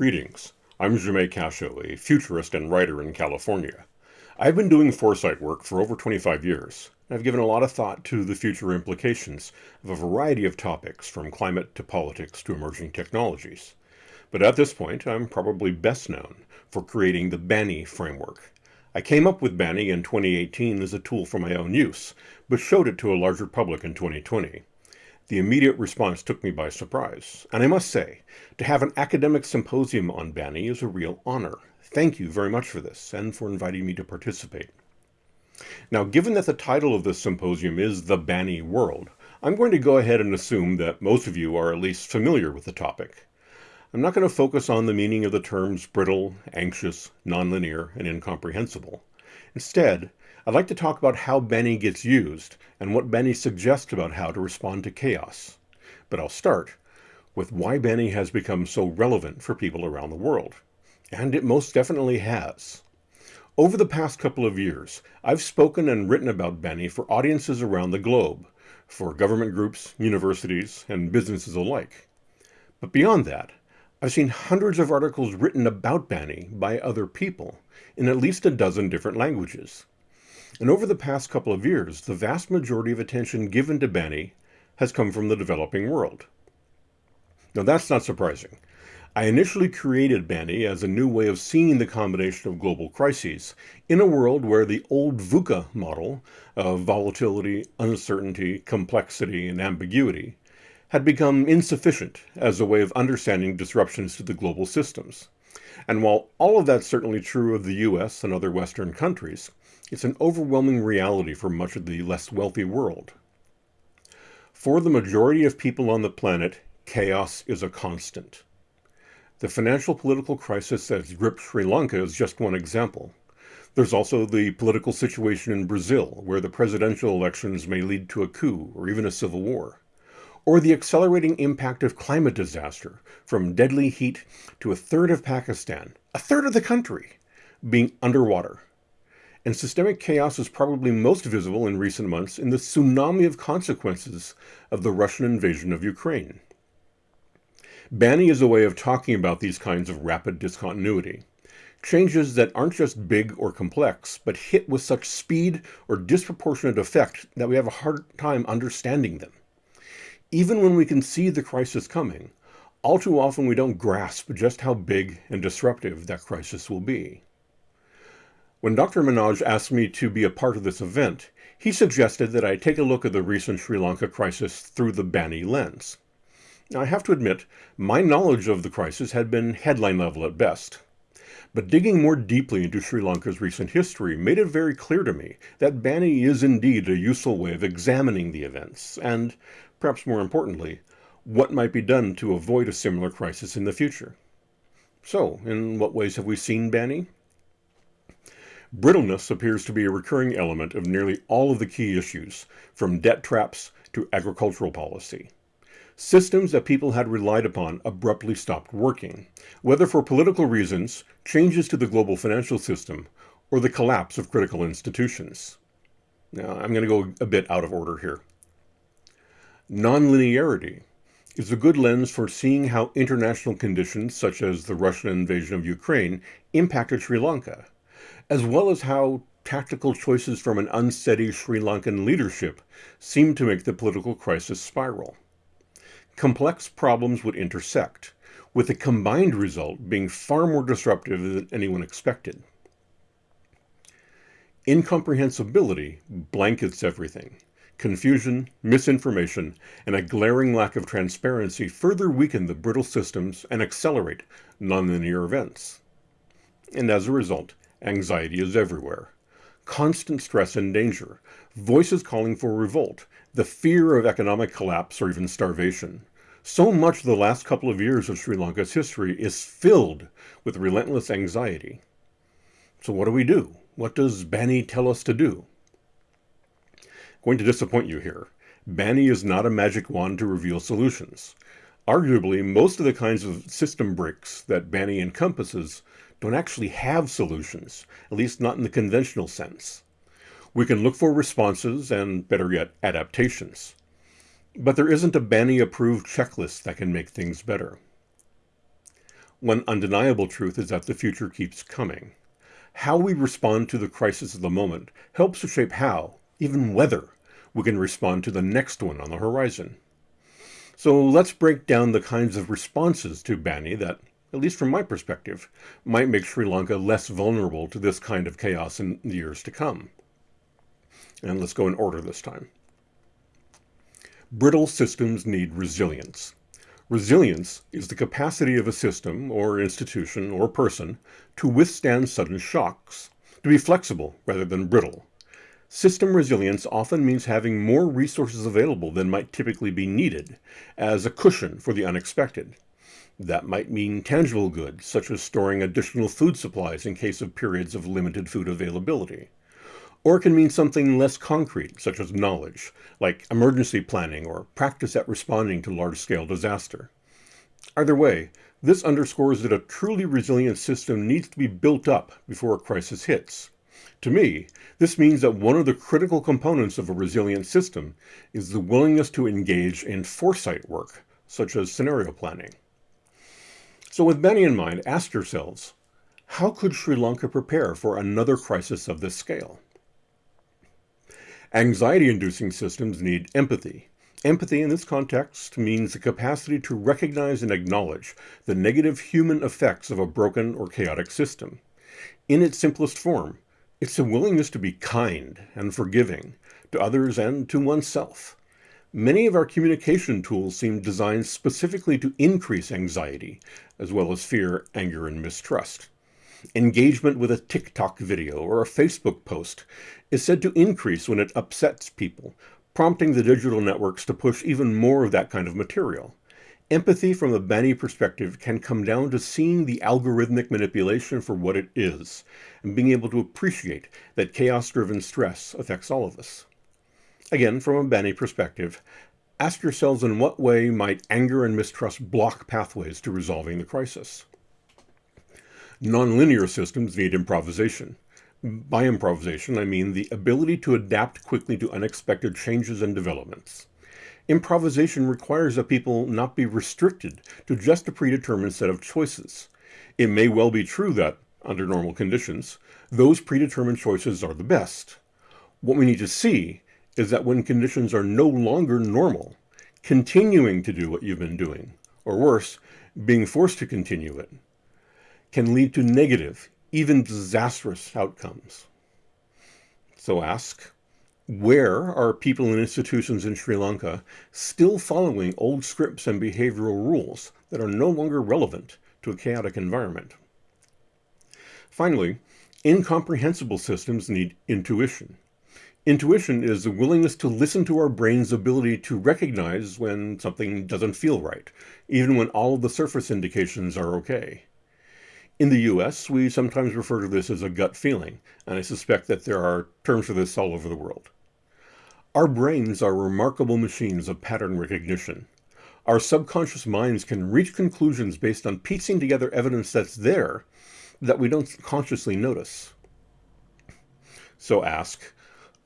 Greetings. I'm Jamais Cascio, a futurist and writer in California. I've been doing foresight work for over 25 years. I've given a lot of thought to the future implications of a variety of topics, from climate to politics to emerging technologies. But at this point, I'm probably best known for creating the BANI framework. I came up with BANI in 2018 as a tool for my own use, but showed it to a larger public in 2020. The immediate response took me by surprise, and I must say, to have an academic symposium on BANI is a real honor. Thank you very much for this, and for inviting me to participate. Now, given that the title of this symposium is The BANI World, I'm going to go ahead and assume that most of you are at least familiar with the topic. I'm not going to focus on the meaning of the terms brittle, anxious, nonlinear, and incomprehensible. Instead, I'd like to talk about how BANI gets used and what BANI suggests about how to respond to chaos. But I'll start with why BANI has become so relevant for people around the world. And it most definitely has. Over the past couple of years, I've spoken and written about BANI for audiences around the globe, for government groups, universities, and businesses alike. But beyond that, I've seen hundreds of articles written about BANI by other people in at least a dozen different languages. And over the past couple of years, the vast majority of attention given to BANI has come from the developing world. Now that's not surprising. I initially created BANI as a new way of seeing the combination of global crises in a world where the old VUCA model of volatility, uncertainty, complexity, and ambiguity had become insufficient as a way of understanding disruptions to the global systems. And while all of that's certainly true of the US and other Western countries, it's an overwhelming reality for much of the less wealthy world. For the majority of people on the planet, chaos is a constant. The financial political crisis that's gripped Sri Lanka is just one example. There's also the political situation in Brazil, where the presidential elections may lead to a coup or even a civil war or the accelerating impact of climate disaster, from deadly heat to a third of Pakistan, a third of the country, being underwater. And systemic chaos is probably most visible in recent months in the tsunami of consequences of the Russian invasion of Ukraine. BANI is a way of talking about these kinds of rapid discontinuity. Changes that aren't just big or complex, but hit with such speed or disproportionate effect that we have a hard time understanding them. Even when we can see the crisis coming, all too often we don't grasp just how big and disruptive that crisis will be. When Dr. Manoj asked me to be a part of this event, he suggested that I take a look at the recent Sri Lanka crisis through the BANI lens. Now, I have to admit, my knowledge of the crisis had been headline level at best. But digging more deeply into Sri Lanka's recent history made it very clear to me that BANI is indeed a useful way of examining the events, and, perhaps more importantly, what might be done to avoid a similar crisis in the future. So, in what ways have we seen BANI? Brittleness appears to be a recurring element of nearly all of the key issues, from debt traps to agricultural policy. Systems that people had relied upon abruptly stopped working, whether for political reasons, changes to the global financial system, or the collapse of critical institutions. Now, I'm going to go a bit out of order here. Nonlinearity is a good lens for seeing how international conditions, such as the Russian invasion of Ukraine, impacted Sri Lanka, as well as how tactical choices from an unsteady Sri Lankan leadership seemed to make the political crisis spiral. Complex problems would intersect, with the combined result being far more disruptive than anyone expected. Incomprehensibility blankets everything. Confusion, misinformation, and a glaring lack of transparency further weaken the brittle systems and accelerate nonlinear events. And as a result, anxiety is everywhere. Constant stress and danger, voices calling for revolt, the fear of economic collapse or even starvation. So much of the last couple of years of Sri Lanka's history is filled with relentless anxiety. So what do we do? What does BANI tell us to do? going to disappoint you here. BANI is not a magic wand to reveal solutions. Arguably, most of the kinds of system breaks that BANI encompasses don't actually have solutions, at least not in the conventional sense. We can look for responses and, better yet, adaptations. But there isn't a BANI approved checklist that can make things better. One undeniable truth is that the future keeps coming. How we respond to the crisis of the moment helps to shape how, even whether, we can respond to the next one on the horizon. So let's break down the kinds of responses to BANI that, at least from my perspective, might make Sri Lanka less vulnerable to this kind of chaos in the years to come. And let's go in order this time. Brittle systems need resilience. Resilience is the capacity of a system, or institution, or person to withstand sudden shocks, to be flexible rather than brittle. System resilience often means having more resources available than might typically be needed, as a cushion for the unexpected. That might mean tangible goods, such as storing additional food supplies in case of periods of limited food availability. Or it can mean something less concrete, such as knowledge, like emergency planning or practice at responding to large-scale disaster. Either way, this underscores that a truly resilient system needs to be built up before a crisis hits. To me, this means that one of the critical components of a resilient system is the willingness to engage in foresight work, such as scenario planning. So with BANI in mind, ask yourselves, how could Sri Lanka prepare for another crisis of this scale? Anxiety-inducing systems need empathy. Empathy in this context means the capacity to recognize and acknowledge the negative human effects of a broken or chaotic system. In its simplest form, it's a willingness to be kind and forgiving to others and to oneself. Many of our communication tools seem designed specifically to increase anxiety, as well as fear, anger, and mistrust. Engagement with a TikTok video or a Facebook post is said to increase when it upsets people, prompting the digital networks to push even more of that kind of material. Empathy from a BANI perspective can come down to seeing the algorithmic manipulation for what it is, and being able to appreciate that chaos-driven stress affects all of us. Again, from a BANI perspective, ask yourselves in what way might anger and mistrust block pathways to resolving the crisis. Nonlinear systems need improvisation. By improvisation, I mean the ability to adapt quickly to unexpected changes and developments. Improvisation requires that people not be restricted to just a predetermined set of choices. It may well be true that, under normal conditions, those predetermined choices are the best. What we need to see is that when conditions are no longer normal, continuing to do what you've been doing, or worse, being forced to continue it, can lead to negative, even disastrous outcomes. So ask, where are people and institutions in Sri Lanka still following old scripts and behavioral rules that are no longer relevant to a chaotic environment? Finally, incomprehensible systems need intuition. Intuition is the willingness to listen to our brain's ability to recognize when something doesn't feel right, even when all of the surface indications are okay. In the US, we sometimes refer to this as a gut feeling, and I suspect that there are terms for this all over the world. Our brains are remarkable machines of pattern recognition. Our subconscious minds can reach conclusions based on piecing together evidence that's there that we don't consciously notice. So ask,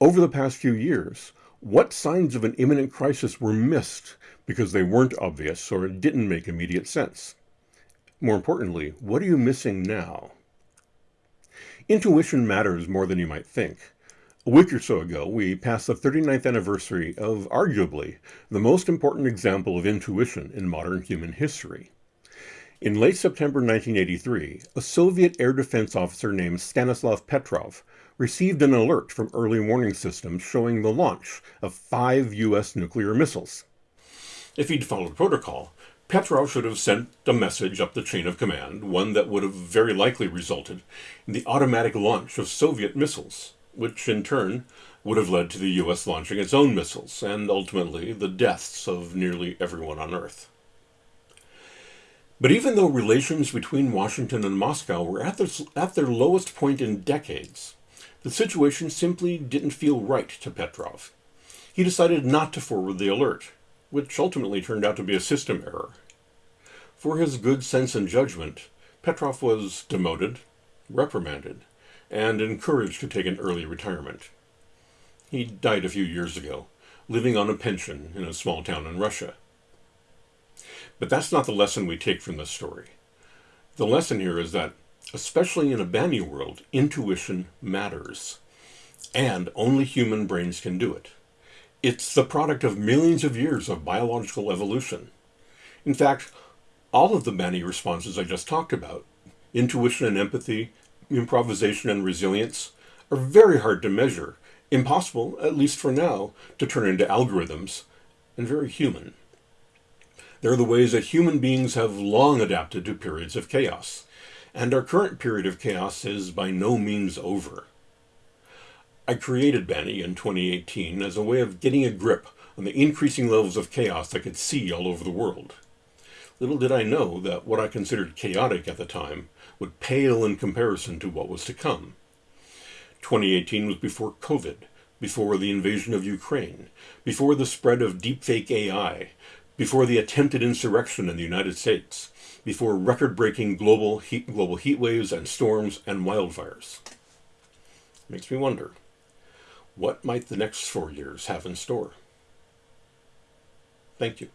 over the past few years, what signs of an imminent crisis were missed because they weren't obvious or didn't make immediate sense? More importantly, what are you missing now? Intuition matters more than you might think. A week or so ago, we passed the 39th anniversary of arguably the most important example of intuition in modern human history. In late September 1983, a Soviet air defense officer named Stanislav Petrov received an alert from early warning systems showing the launch of five U.S. nuclear missiles. If he'd followed protocol, Petrov should have sent a message up the chain of command, one that would have very likely resulted in the automatic launch of Soviet missiles, which in turn would have led to the US launching its own missiles, and ultimately the deaths of nearly everyone on Earth. But even though relations between Washington and Moscow were at their, at their lowest point in decades, the situation simply didn't feel right to Petrov. He decided not to forward the alert, which ultimately turned out to be a system error. For his good sense and judgment, Petrov was demoted, reprimanded, and encouraged to take an early retirement. He died a few years ago, living on a pension in a small town in Russia. But that's not the lesson we take from this story. The lesson here is that, especially in a BANI world, intuition matters. And only human brains can do it. It's the product of millions of years of biological evolution. In fact, all of the BANI responses I just talked about, intuition and empathy, improvisation and resilience, are very hard to measure, impossible, at least for now, to turn into algorithms, and very human. They're the ways that human beings have long adapted to periods of chaos, and our current period of chaos is by no means over. I created BANI in 2018 as a way of getting a grip on the increasing levels of chaos I could see all over the world. Little did I know that what I considered chaotic at the time would pale in comparison to what was to come. 2018 was before COVID, before the invasion of Ukraine, before the spread of deepfake AI, before the attempted insurrection in the United States, before record-breaking global heat, global heat waves and storms and wildfires. Makes me wonder, what might the next four years have in store? Thank you.